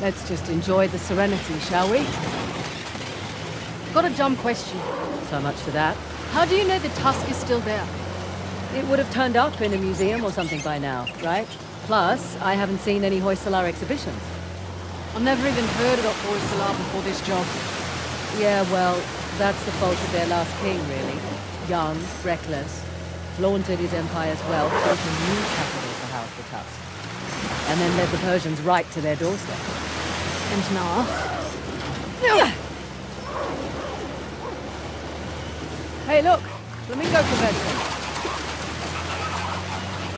Let's just enjoy the serenity, shall we? Got a dumb question. So much for that. How do you know the tusk is still there? It would have turned up in a museum or something by now, right? Plus, I haven't seen any Hoysala exhibitions. I've never even heard about Hoysala before this job. Yeah, well, that's the fault of their last king, really. Young, reckless, flaunted his empire's wealth, built a new capital for House the Tusk. And then led the Persians right to their doorstep. And now? Hey, look! Flamingo convention!